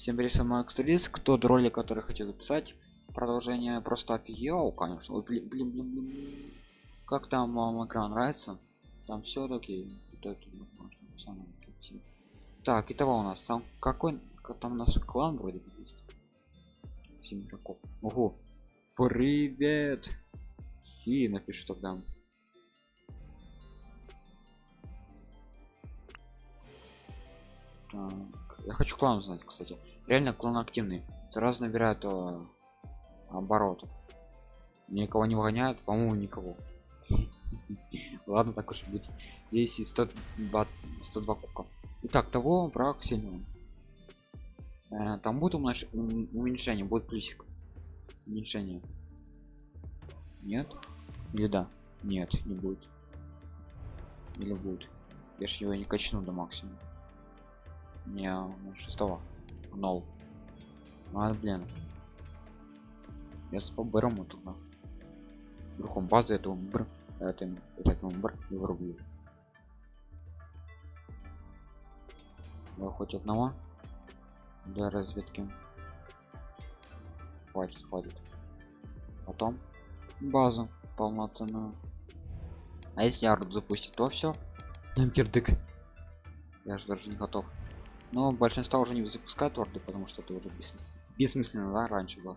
Всем привет, сама Экстралист. Кто ролик, который хотел записать, продолжение просто офигел, конечно. Ой, блин, блин, блин, блин. Как там вам экран нравится? Там все таки вот это можно. Так, итого у нас там какой там наш клан вроде бы есть. Семь игроков. Ого. Привет. И напишу тогда. Так, я хочу клан узнать, кстати. Реально клан активный. Сразу набирает о, оборотов. Никого не выгоняют, по-моему, никого. Ладно, так уж быть. Здесь 102, 102 кука. Итак, того враг сильный. Э, там будет уменьшение, будет плюсик. Уменьшение. Нет? Или да? Нет, не будет. Или будет. Я ж его не качну до максимума не шестого нол а блин. Я с поберем туда вдруг базы этого бр это это бр и вырублю хоть одного для разведки. Хватит хватит. Потом базу полноценную. А если ярд запустить то все нам кирдык. Я же даже не готов но большинство уже не запускают орды потому что это уже бессмысленно, бессмысленно да, раньше было.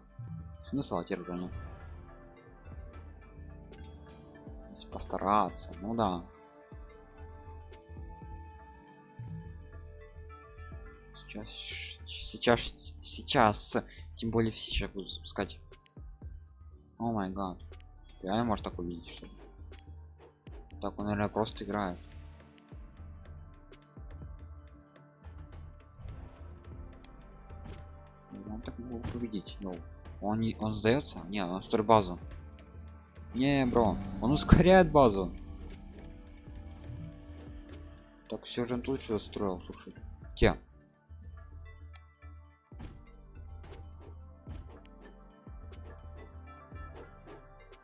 Смысл а теперь уже нет постараться ну да. Сейчас сейчас сейчас тем более все сейчас будут запускать. О май гад. Реально может так увидеть что так он наверное просто играет так мог победить ну он не он сдается? Не он строит базу не бро он ускоряет базу. Так все же он тут что строил слушай. Те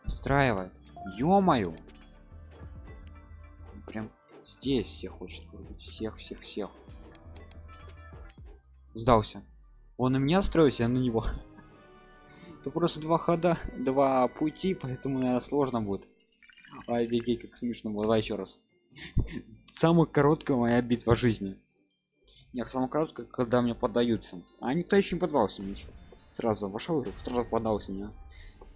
Страивай. ё-моё! Прям здесь всех хочет вырубить. Всех всех всех. Сдался он на меня строится, я на него. Это просто два хода, два пути, поэтому, наверное, сложно будет. Ай, беги, как смешно было. Еще раз. Самая короткая моя битва жизни. Нет, самая короткая, когда мне поддаются. А никто еще не поддался мне. Сразу вошел сразу поддался мне.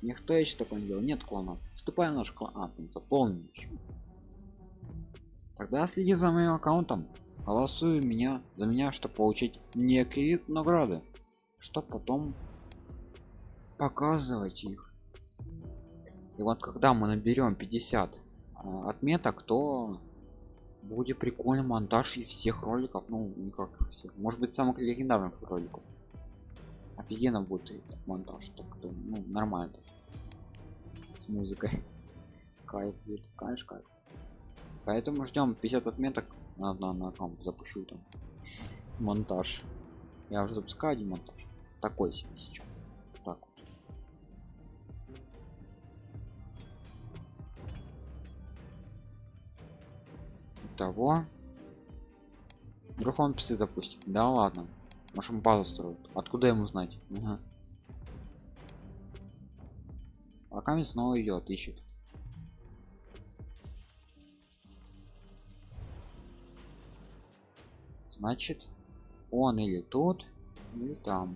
Никто еще такое не делал. Нет клана. Вступай наш клан. А. Тогда следи за моим аккаунтом. Голосуй меня за меня, чтобы получить некие награды что потом показывать их. И вот когда мы наберем 50 а, отметок то будет прикольный монтаж и всех роликов ну никак всех. Может быть самых легендарных роликов. Офигенно будет монтаж так то ну нормально. С музыкой. Кайф будет кайф кайф. Поэтому ждем 50 отметок на, аккаунт запущу там монтаж. Я уже запускаю один монтаж такой себе сейчас так того вдруг он псы запустит. Да ладно. Можем базу строить откуда ему знать? Угу. пока снова идет ищет. Значит он или тут или там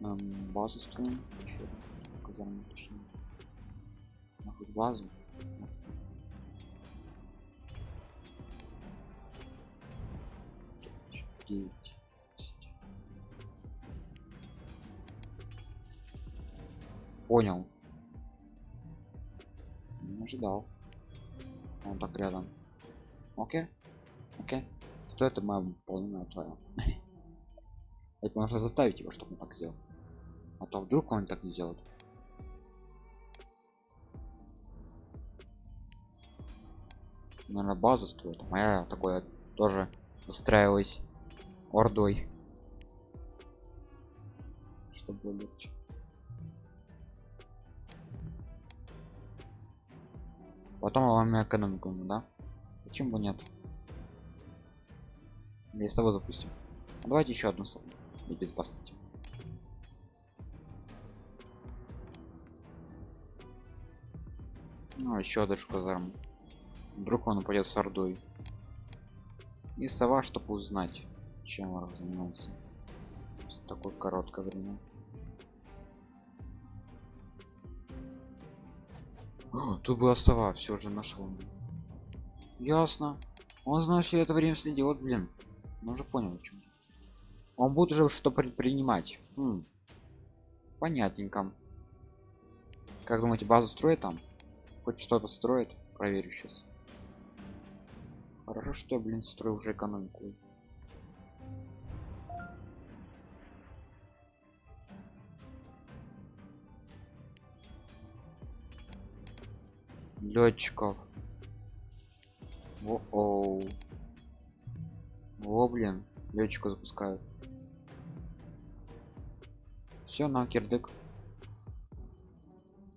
нам базу строим еще казарму точнее нахуй базу. Девять понял. Не ожидал. Он так рядом. Окей. Окей. Кто это моя полная твоя это можно заставить его чтобы он так сделал а то вдруг он так не сделает? Наверное базу строит. Моя такое тоже застраиваюсь ордой. Чтобы легче. Потом вам экономику да? Почему бы нет? Я с тобой запустим давайте еще одну и безопасности ну еще даже казарм вдруг он упадет с ордой. И сова чтобы узнать чем он занимается. За такое короткое время. О, тут была сова все же нашел ясно. Он знает все это время следил вот блин. Он уже понял чем он будет уже что предпринимать. М. понятненько. Как думаете базу строит там хоть что-то строит проверю сейчас хорошо что я блин строю уже экономику. Летчиков о, -о. о блин летчика запускают. Все на кирдык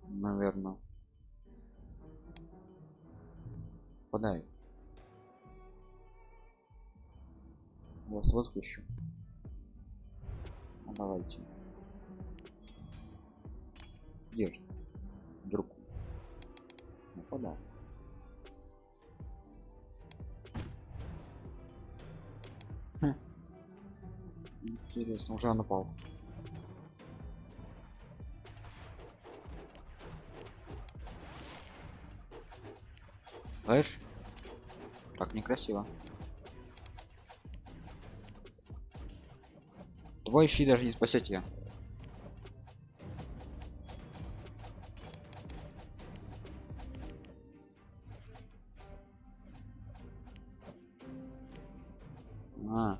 наверное подай вас выпущу ну, давайте. Где же? Друг нападай хм. интересно уже напал Знаешь? Так некрасиво. Твой щит даже не спасет тебя. А.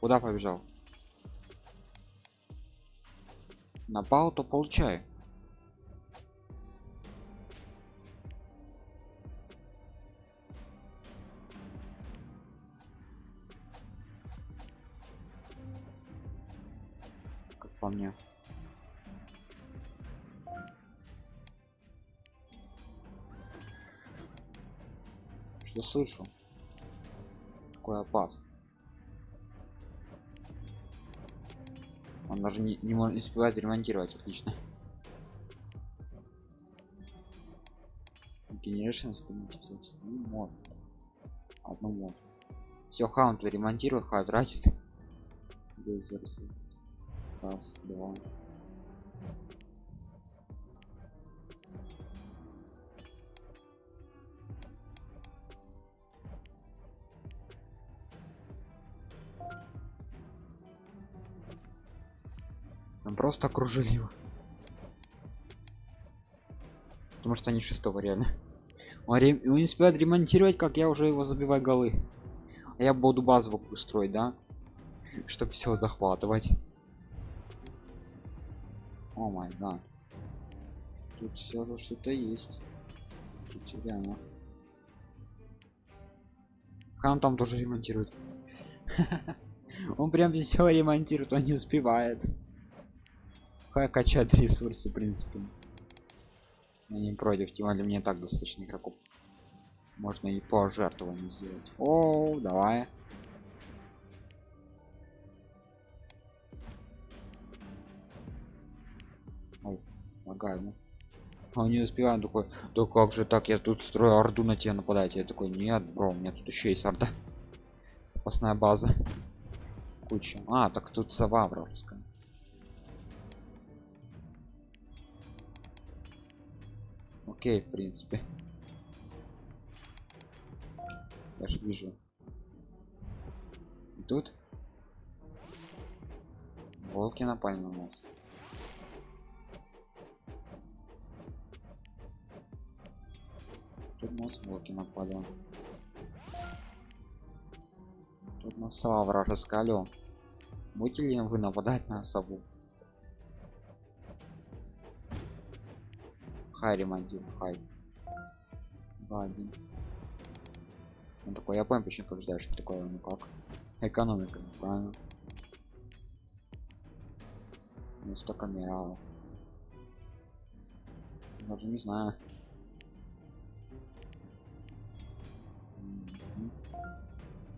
Куда побежал? напал то получай слышу такое опасно Он даже не, не, не успевает ремонтировать, отлично. Generation станете писать. Ну, мод. Одну мод. Все, хаунт ремонтирует, ха тратит. Раз, два. Просто окружили его. Потому что они шестого реально. Он, ре... он не успевает ремонтировать как я уже его забиваю голы. А я буду базовую устроить да? Чтобы все захватывать. О май да тут все же что-то есть. Реально хам там тоже ремонтирует. Он прям все ремонтирует он не успевает Хай качать ресурсы, в принципе. Я не против, тем более мне так достаточно игроков. Можно и пожертвование сделать. О, давай. Ой, лагаю. Ну. А не успеваю такой, да как же так, я тут строю орду на тебя нападать. Я такой, нет, бро, у меня тут еще есть орда. Запасная база. Куча. А, так тут сова вражеская. Окей в принципе. Я же вижу. Тут? Волки напали на нас. Тут нас волки напали тут на сова вражеская алё будете ли вы нападать на сову хай ремонтим хай 2 1 он такой я понял почему побеждаешь такое ну как? Экономика ну, правильно ну столько мирал даже не знаю.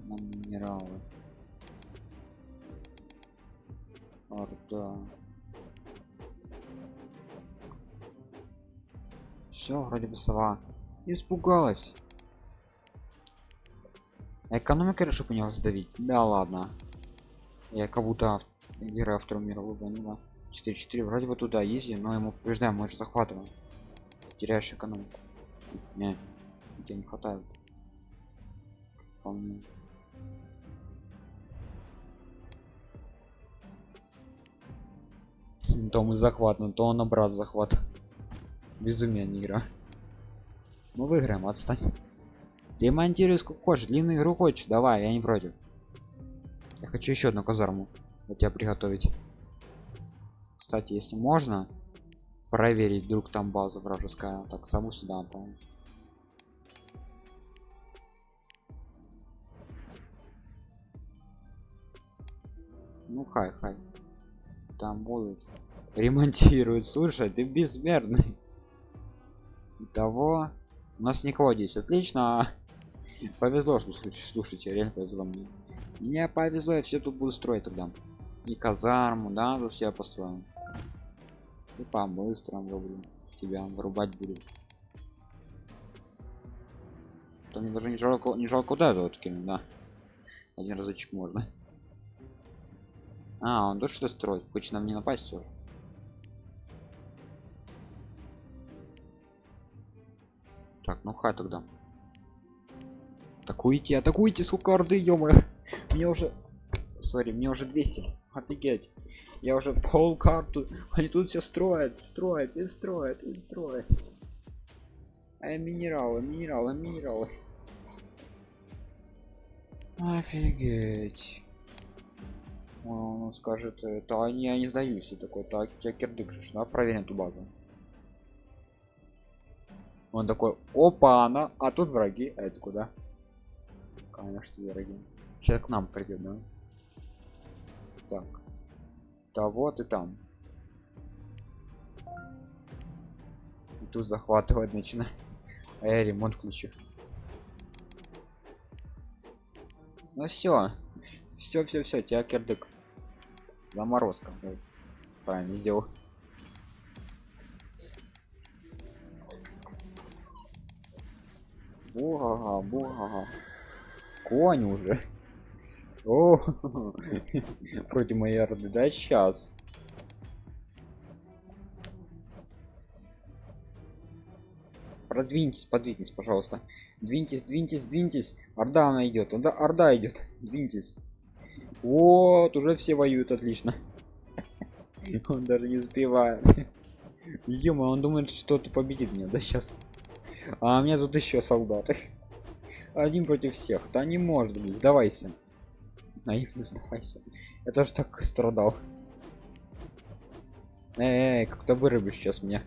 На минералы. Орда все вроде бы сова. Испугалась. Экономика решил у него сдавить да ладно. Я как будто вторую мировую войну да. 4-4 вроде бы туда изи но ему побеждаем мы же захватываем. Теряешь экономику. Не тебе не хватает. Вполне. то мы захват но то он обрат захват безумие не игра. Мы выиграем отстань. Ремонтируй сколько хочешь длинную игру хочешь? Давай я не против. Я хочу еще одну казарму для тебя приготовить. Кстати если можно проверить вдруг там база вражеская. Так саму сюда ну хай хай. Там будут ремонтируют слушай ты безмерный того у нас никого здесь отлично. Повезло что слушайте, реально повезло мне мне повезло я все тут буду строить тогда. И казарму да тут все построим и по быстрому люблю тебя вырубать буду. То мне даже не жалко не жалко это вот кинуть да. Один разочек можно. А он тоже что строит. Хочет нам не напасть все так ну хай тогда. Атакуйте атакуйте сколько орды ё мне уже сори мне уже 200 офигеть. Я уже пол карту. Они тут все строят строят и строят и строят. А минералы минералы минералы. Офигеть. Он скажет это они я не сдаюсь и такой так я кирдык же да проверим эту базу он такой опа она а тут враги а это куда конечно враги? Сейчас к нам придет да? Так да вот и там и тут захватывать начинает. А я ремонт включу. Ну все все все все тебя кирдык. Заморозка правильно сделал Бугага, бугага. Конь уже. О, против моей орды, да, сейчас. Продвиньтесь, подвиньтесь, пожалуйста. Двиньтесь, двиньтесь, двиньтесь. Орда она идет, орда, орда идет. Двиньтесь. Вот, уже все воюют, отлично. Он даже не успевает. Ё, он думает, что ты победит меня, да сейчас. А у меня тут еще солдаты. Один против всех. Да не может быть. Сдавайся. Наивно сдавайся. Я тоже так страдал. Эй, как-то вырубишь сейчас меня.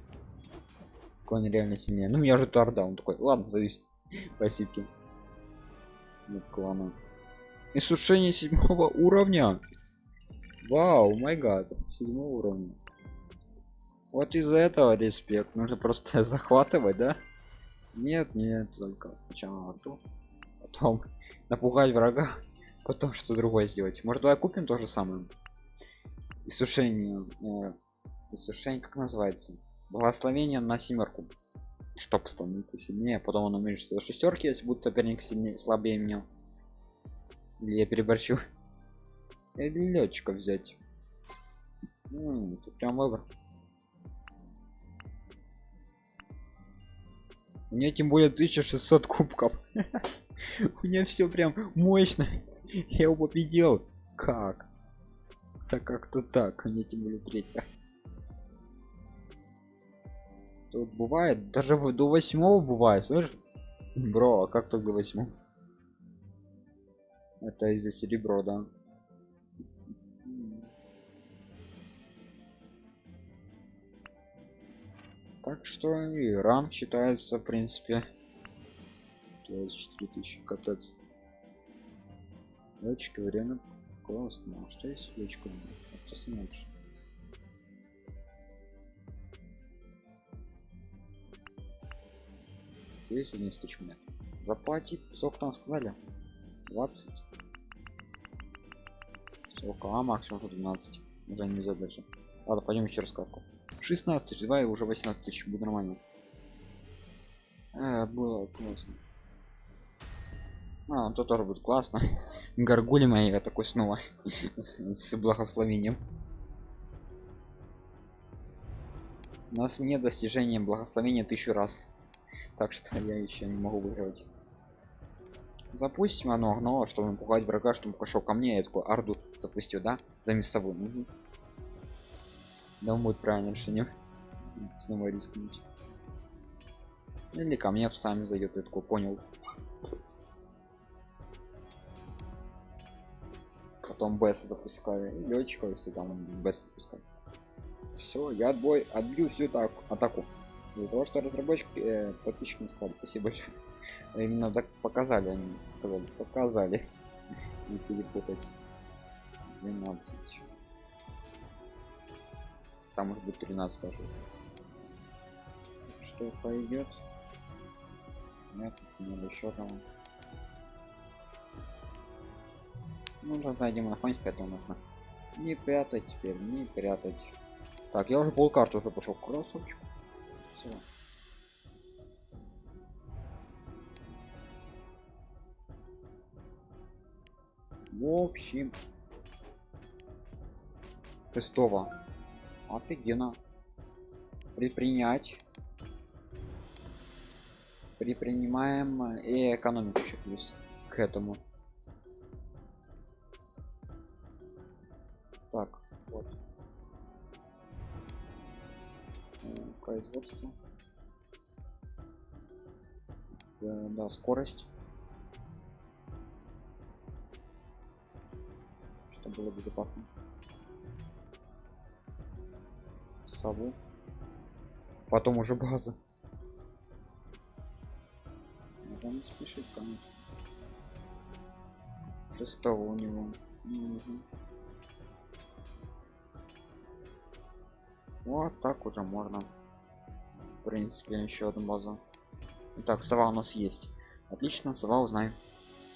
Конь реально сильнее. Ну, меня же торда. Он такой, ладно, завис. Спасибо. Нет клана. Иссушение седьмого уровня. Вау, май гад. Седьмого уровня. Вот из-за этого респект. Нужно просто захватывать, да? Нет, нет, только сначала ту, потом напугать врага, потом что другое сделать. Может, давай купим то же самое. Иссушение, э, иссушение, как называется? Благословение на семерку. Чтоб становиться сильнее, потом он уменьшится до шестерки, если будет соперник сильнее, слабее меня. Или я переборщу. Или летчика взять. М -м, прям выбор. У меня тем более 1600 кубков. У меня все прям мощно. Я его победил. Как? Так как-то так. У меня тем более третья. Тут бывает, даже до восьмого бывает, слышишь? Бро, а как только до восьмого? Это из-за серебро, да? Так что и ранг считается в принципе 24 тысячи капец летчика время классно а что есть просто меньше есть 11 тысяч монет заплатить сколько там сказали 20 Сколько? А максимум уже 12. Уже не задача. Ладно, пойдем еще раз катку. 16 тысяч, давай уже 18 тысяч, будет нормально. Э, было классно. А, то тоже будет классно. Горгули мои, такой снова с благословением. У нас нет достижения благословения тысячу раз. Так что я еще не могу выигрывать. Запустим оно но чтобы напугать врага, чтобы пошел ко мне, я такой арду запустил, да? За мясовую. Угу. Да, будет правильно решение. Снова рискнуть. Или ко мне сами зайдет, я такой понял. Потом БС запускаю. Летчика, если там БС запускать. Все, я отбой, отбью всю так атаку. Из-за того, что разработчики, э, подписчики не сказали, спасибо большое. Именно так показали, они сказали, показали. Не перепутать. 12. Там может быть 13 тоже. Что пойдет? Нет, не еще там. Ну, зайдем на фоне пятого нужно. Не прятать теперь, не прятать. Так, я уже полкарты уже пошел красавчик. Все. В общем, шестого. Офигенно. Предпринять. Предпринимаем и экономику еще плюс к этому. Так, вот. Производство. Э, да, скорость. Чтобы было безопасно. Сову. Потом уже база. Надо не спешить, конечно. Шестого у него. Угу. Вот так уже можно. В принципе, еще одну базу. Так, сова у нас есть. Отлично, сова узнаем.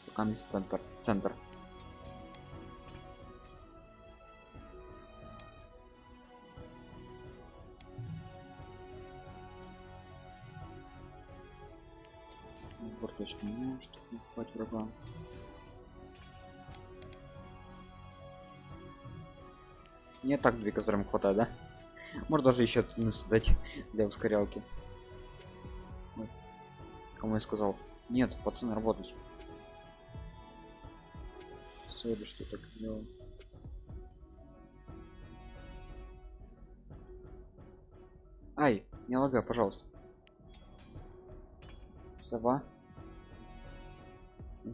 Пока есть центр. Центр. Борточки не, чтобы не хватит врага. Не так две козырям хватает, да? Может даже еще ну, создать для ускорялки. Ой. Кому я сказал? Нет, пацаны, работать. Сори, что так делал. Ай, не лагай, пожалуйста. Сова.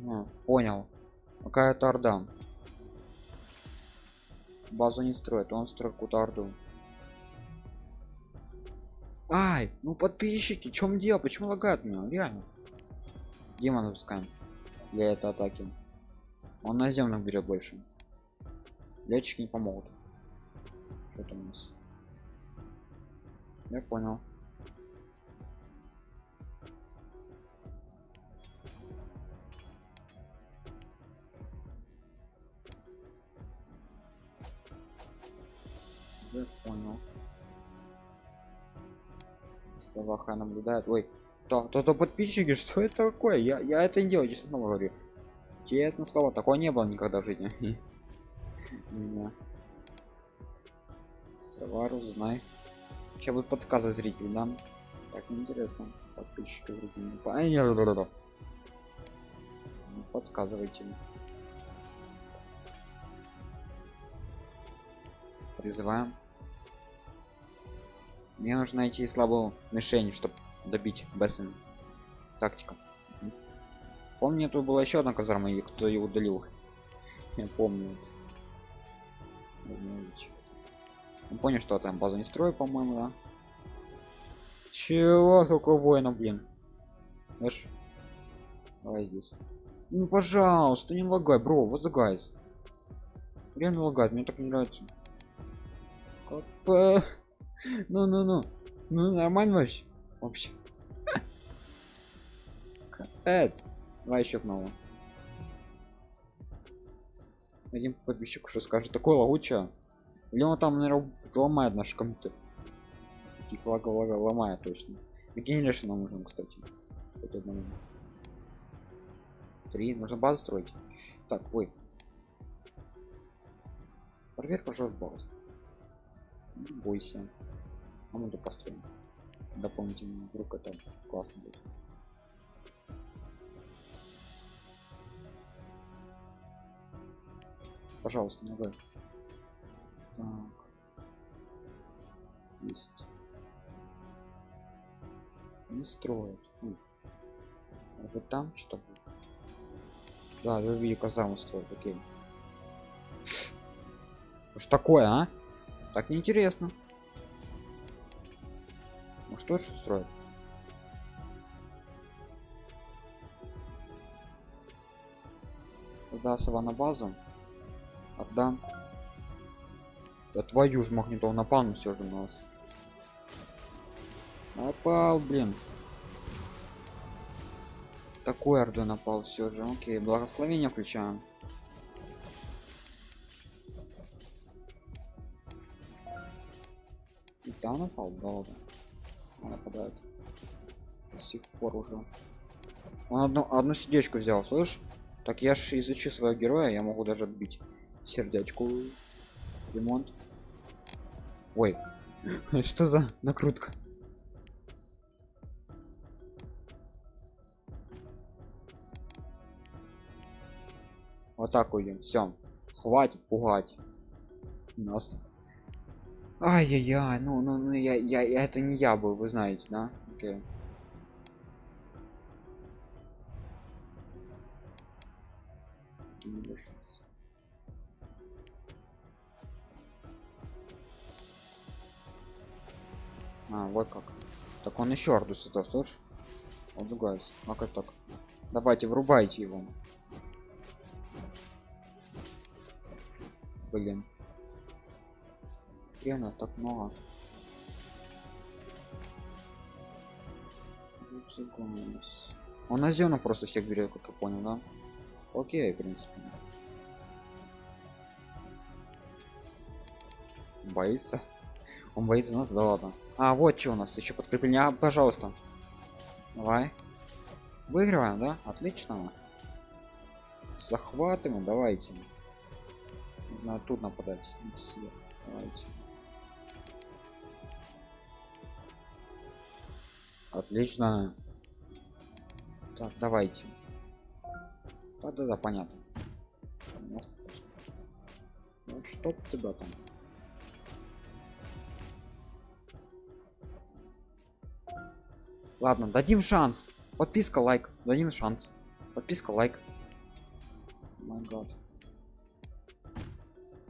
Угу, понял. Какая-то. Базу не строит, он строит какую-то. Ай, ну подписчики, чем дело? Почему лагает меня? Реально. Демон запускаем для этой атаки. Он наземных берет больше. Летчики не помогут. Что там у нас? Я понял. Уже понял. Саваха наблюдает. Ой, то, то, то подписчики, что это такое? Я, я это не делаю, честно говорю. Честно слово, такого не было никогда в жизни. Савару, знай. Сейчас будет подсказы зритель, да? Так, интересно. Подписчики зрители. Понятно. Подсказывайте. Призываем. Мне нужно найти слабую мишень, чтобы добить Бессен. Тактика. Помню, тут была еще одна казарма, и кто ее удалил. Я помню это. Понял, что там базу не строю, по-моему, да? Чего? Сколько воинов, блин? Знаешь? Давай здесь. Ну, пожалуйста, не лагай, бро, вот за гайс. Реально лагает, мне так не нравится. Ну, ну, ну. Ну, нормально вообще. Вообще. Капец. Давай еще снова. один подписчик что скажет такое лагучее или он там наверное ломает наш компьютер таких лага лага ломает точно генерейшн нам нужен кстати три нужно базу строить так ой проверь пожалуйста базу бойся. А мы тут построим. Дополнительно вдруг это классно будет. Пожалуйста ну так. Есть. Не строят. А вот там что будет. Да я видел казарму строят. Окей. Что ж такое а так неинтересно. Ну что ж строят тогда сова на базу. Отдам да твою ж магнитол напал ну все же у нас напал блин. Такой орду напал все же. Окей благословение включаем там напал да. Ладно нападает до сих пор уже. Он одну одну сердечку взял слышь? Так я же изучу своего героя я могу даже отбить сердечку. Ремонт. Ой что за накрутка? Вот так уйдем все хватит пугать нас ай-яй-яй ну ну ну я, я я это не я был вы знаете да okay. А, вот как. Так он еще ардус это, слышь? Он другаясь. Как так? Давайте, врубайте его. Блин. Хрена так много. Он на зену просто всех берет, как я понял, да? Окей, в принципе. Боится. Он боится нас, да ладно. А, вот что у нас еще подкрепление. А, пожалуйста. Давай. Выигрываем, да? Отлично. Захватываем, давайте. Надо тут нападать. Давайте. Отлично. Так, давайте. Да-да-да, понятно. Ну, чтоб тебя там. Ладно, дадим шанс. Подписка, лайк. Дадим шанс. Подписка, лайк. Май гад.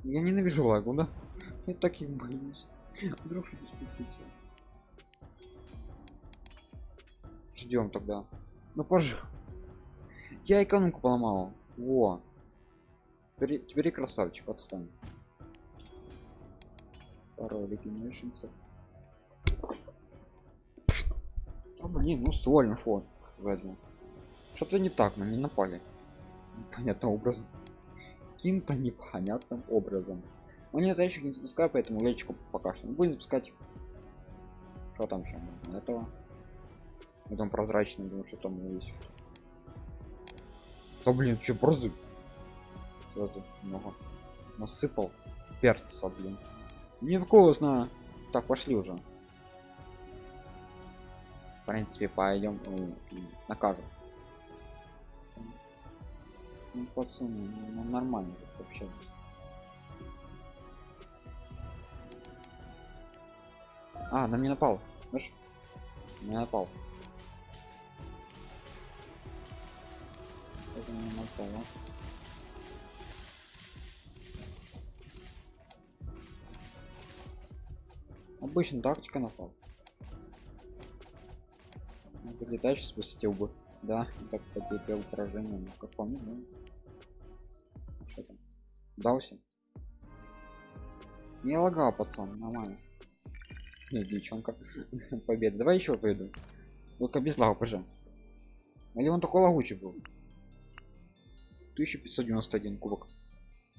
Я ненавижу лагу, да? Я так и боюсь. Вдруг что-то случится. Ждем тогда. Ну пожалуйста. Я экономку поломал. Во. Теперь, теперь красавчик, отстань. Пару регенершнцев. А, блин, ну свольно фон сзади. Что-то не так, мы не напали. Понятным образом. Каким-то непонятным образом. Мне это еще не запускаю, поэтому лечку пока что будем запускать. Что там еще? Этого. Потом прозрачный, думаю, что там есть что. Да блин, что просто сразу много насыпал перца, блин. Невкусно. Так, пошли уже в принципе пойдем ну, накажем ну, пацаны ну, нормально вообще а на меня напал знаешь не напал не а? обычно тактика напал подлетать сейчас посетил бы. Да так потерпел поражение ну как помню ну. что там? Дался не лагал пацан нормально. Нет девчонка. Победа. Давай еще пойду только без лага пожа или он такой лагучий был 1591 кубок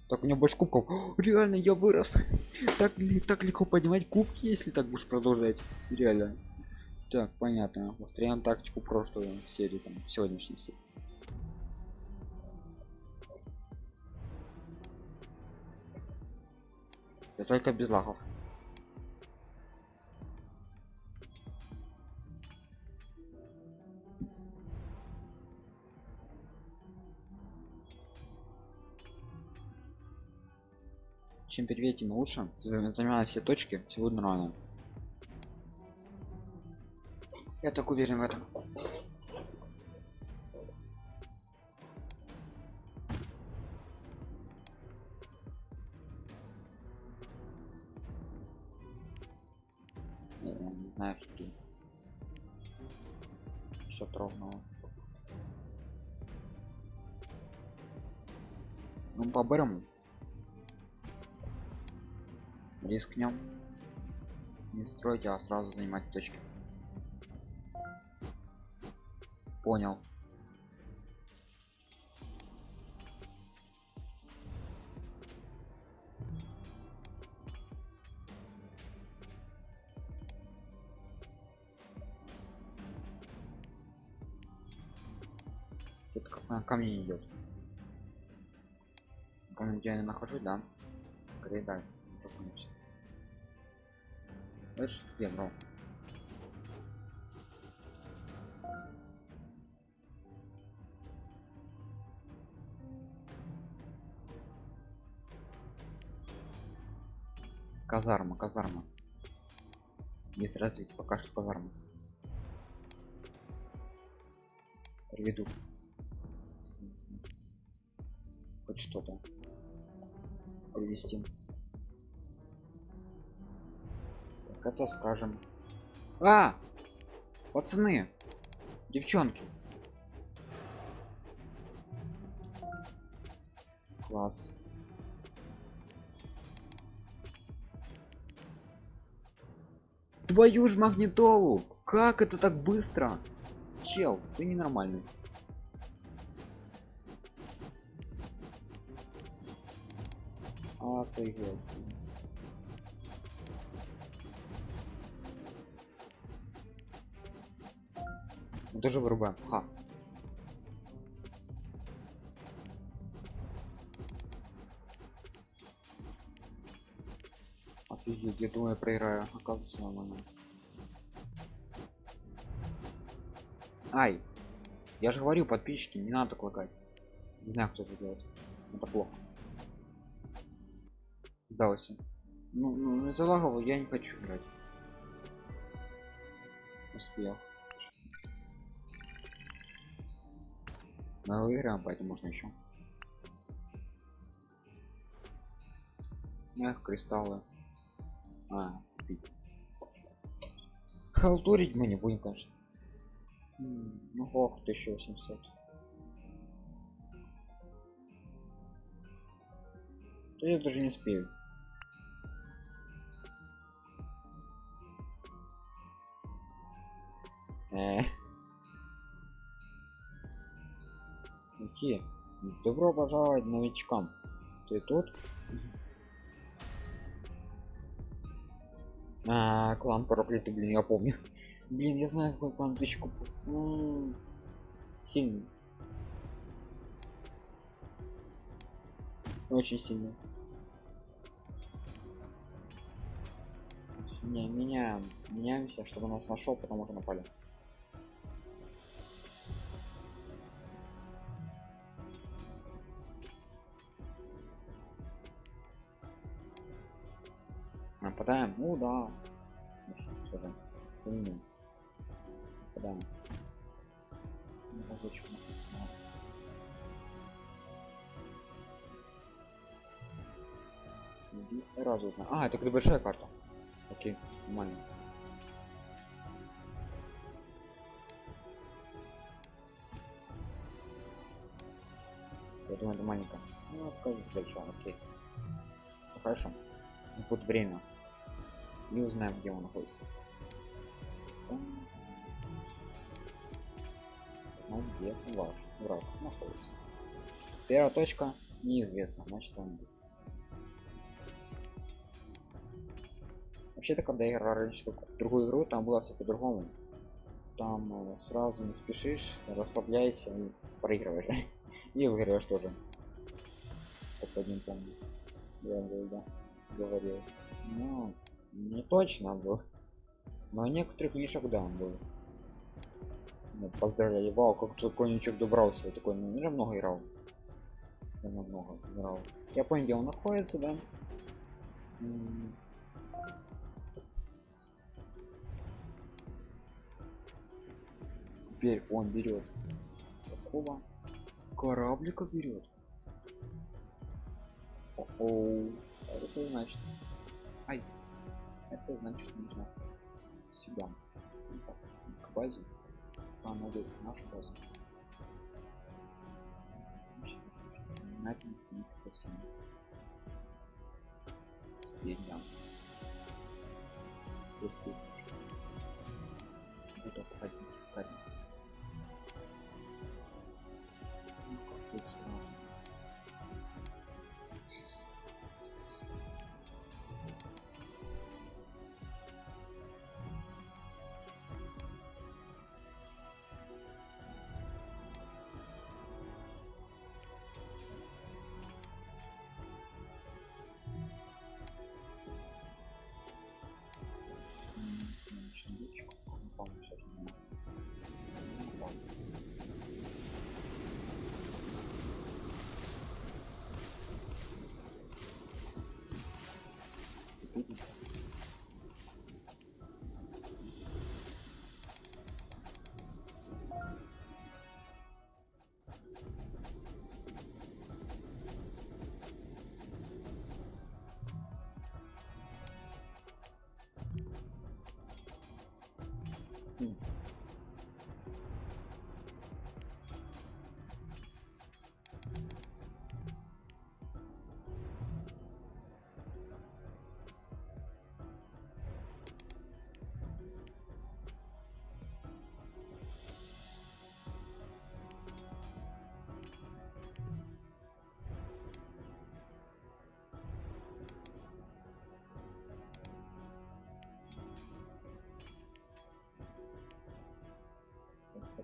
Так у меня больше кубков. О, реально, я вырос. Так, так легко поднимать кубки, если так будешь продолжать. Реально. Так, понятно. Повторяем тактику прошлой серии, там, сегодняшней серии. Я только без лагов. Чем первее, тем лучше. Занимая все точки, все будет нормально. Я так уверен в этом. Не знаю, что. Что ровного. Ну, по-бырому. Рискнем. Не стройте, а сразу занимать точки. Понял. Это как мне идет. Там, где я нахожусь, да? Передай. Закончится. Слышь, где, бро? Казарма, казарма. Есть развитие, пока что казарма. Приведу. Хоть что-то. Привести. Так это скажем. А! Пацаны! Девчонки! Класс. Твою ж магнитолу! Как это так быстро? Чел, ты ненормальный. Офигеть. Ну, Тоже вырубаем. Ха. Офигеть, я думаю, я проиграю. Оказывается, нормально. Ай! Я же говорю, подписчики, не надо так лагать. Не знаю, кто это делает. Это плохо. Сдался. Ну, ну из-за лагов я не хочу играть. Успел. Мы выиграем, поэтому можно еще. Эх, кристаллы. А, пить. Халтурить мы не будем, конечно. Ну, ох, 1800. То я даже не успею. Какие? Добро пожаловать новичкам. Ты тут? А, клан проклятый, блин, я помню. Блин, я знаю, какой клан тысячку. М, Сильный. Очень сильный. Не, меняем. Меняемся, чтобы нас нашел, потому что напали. Нападаем? Ну да. Же. Умно. Нападаем. Разочек. Да. Иди Сразу знаю. А, это когда большая карта. Окей, нормально. Я думаю, это маленькая. Ну, оказывается большая, окей. Ну, хорошо. Не будет время не узнаем, где он находится. Он ну, где ваш враг находится. Первая точка неизвестна, значит он. Вообще-то, когда я играл раньше другую игру, там было все по-другому. Там э, сразу не спешишь, расслабляйся и проигрываешь. и выигрываешь тоже. Как один помню. Я говорил, да. Говорил. Но не точно был. Но некоторых вишек, да, он был. Ну, поздравляю, вау, как тут конечек добрался. Я такой, ну, много играл. Я много играл. Я понял, где он находится, да? Теперь он берет такого кораблика берет. О, это что значит? Это значит нужно сюда. К базе. А, надо нашу базу. На этом не снится совсем. Теперь да. Вот здесь Буду обходить искать нас. Ну, как будет страшно.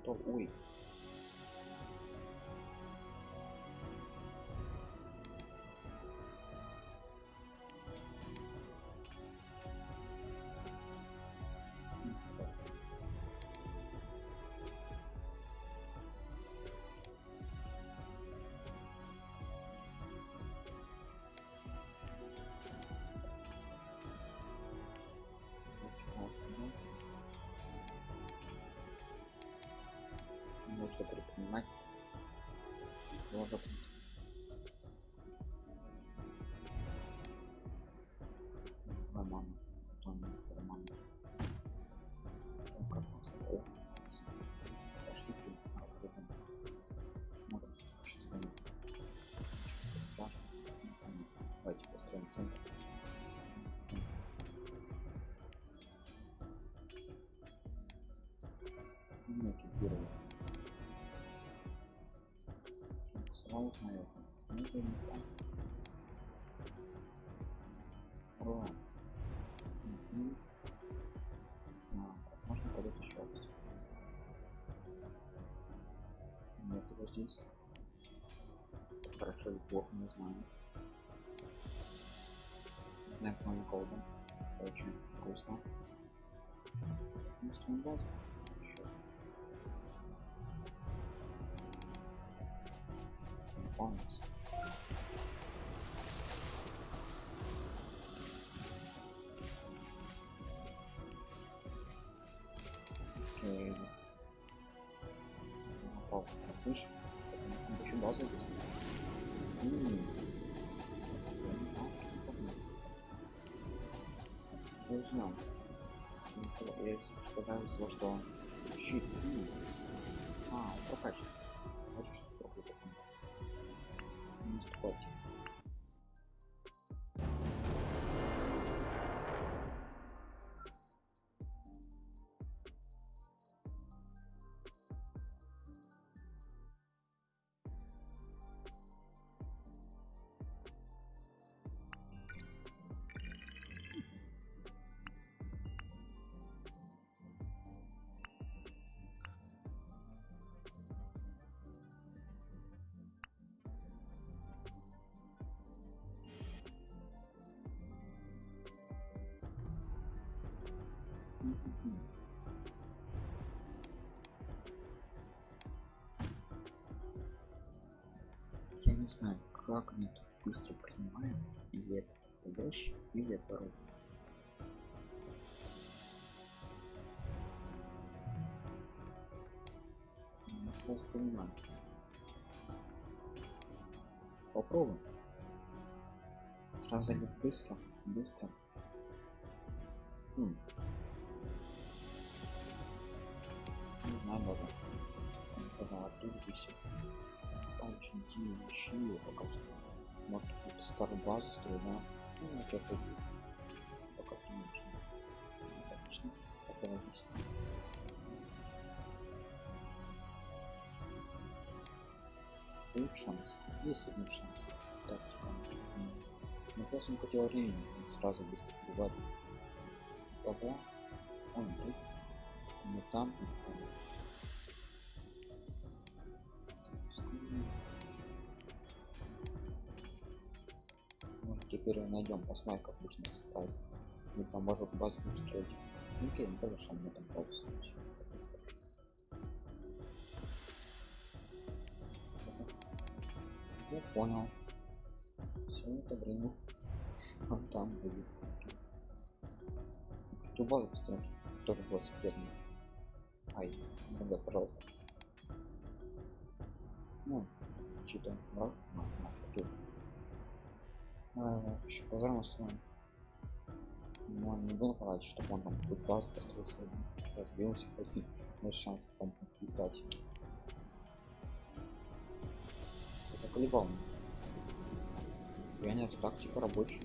Capitol 8. Можно предпринимать. Тоже, в принципе. Роман. Потом Роман. Как он собой? Пошли ты. Смотрим, что за них. Что страшно. Давайте построим центр. Центр. Ну, экипировать. Смотрю. Ну, это не станет. О. Угу. Так, можно пойдет еще раз. Нет, его здесь. Хорошо или плохо, не знаю. Как новый колдом. Очень вкусно. Настроим базу. Полностью. Окей. Попал. Отлично. Есть. М. Я не. Ну, Я сказал, что щит. А, прокачан. Я не знаю, как они так быстро принимаем, или это настоящий, или это робот. Я. Попробуем. Сразу залить быстро, быстро. М. Не знаю даже. Когда оттуда. Очень дивные щи показывают. Может тут старую базу строить, да? Ну, это это пока не нужно. Отлично. Пока объясню. Будет шанс. Есть один шанс. Тактика. Но просто не хотел он Сразу быстро убивать. Пока. Он тут. Не там. Не Теперь найдем, посмотрим, как нужно создать. Мы там может базу строить. Ну окей, ну тоже мы там базу. Я понял. Все это время. Он там будет. Эту базу построим, чтобы тоже было секретно. Ай, ну да, пожалуйста. Ну, что-то, да? А, а, позорно устроим. Ну, не буду говорить, чтобы он там какую-то базу построил свою. Разбился, хоть может шанс там летать. Это колебал. Я нет, тактика рабочая.